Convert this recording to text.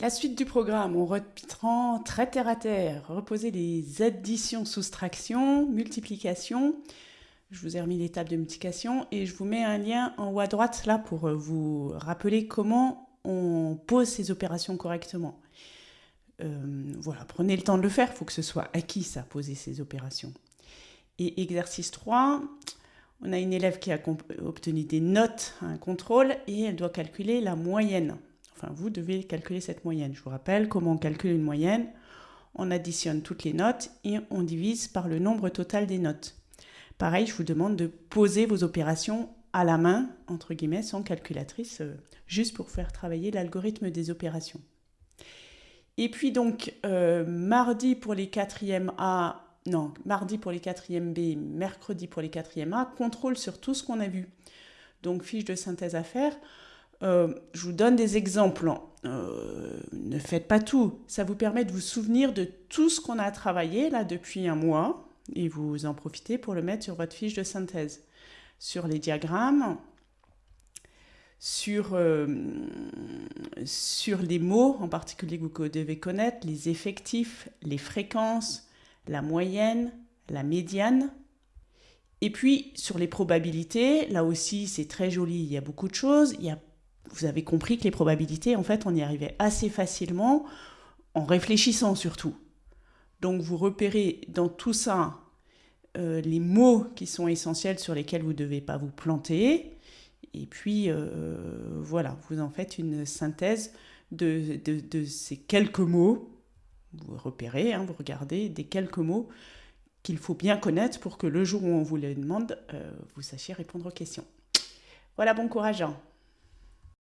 La suite du programme, on reprend très terre à terre, reposer les additions, soustractions, multiplications. Je vous ai remis les tables de multiplication et je vous mets un lien en haut à droite là pour euh, vous rappeler comment on pose ces opérations correctement. Euh, voilà, prenez le temps de le faire, il faut que ce soit acquis ça, poser ces opérations. Et exercice 3, on a une élève qui a obtenu des notes, un contrôle, et elle doit calculer la moyenne. Enfin, vous devez calculer cette moyenne. Je vous rappelle comment on calcule une moyenne. On additionne toutes les notes et on divise par le nombre total des notes. Pareil, je vous demande de poser vos opérations à la main, entre guillemets, sans calculatrice, euh, juste pour faire travailler l'algorithme des opérations. Et puis donc, euh, mardi pour les quatrièmes A, non, mardi pour les quatrièmes B, mercredi pour les quatrièmes A, contrôle sur tout ce qu'on a vu. Donc, fiche de synthèse à faire. Euh, je vous donne des exemples. Euh, ne faites pas tout. Ça vous permet de vous souvenir de tout ce qu'on a travaillé là depuis un mois et vous en profitez pour le mettre sur votre fiche de synthèse. Sur les diagrammes, sur, euh, sur les mots en particulier que vous devez connaître, les effectifs, les fréquences, la moyenne, la médiane. Et puis sur les probabilités, là aussi c'est très joli, il y a beaucoup de choses, il y a vous avez compris que les probabilités, en fait, on y arrivait assez facilement en réfléchissant surtout. Donc vous repérez dans tout ça euh, les mots qui sont essentiels sur lesquels vous ne devez pas vous planter. Et puis euh, voilà, vous en faites une synthèse de, ces quelques mots. Vous repérez, hein, vous regardez des quelques mots qu'il faut bien connaître pour que le jour où on vous les demande, euh, vous sachiez répondre aux questions. Voilà, bon courage. Hein.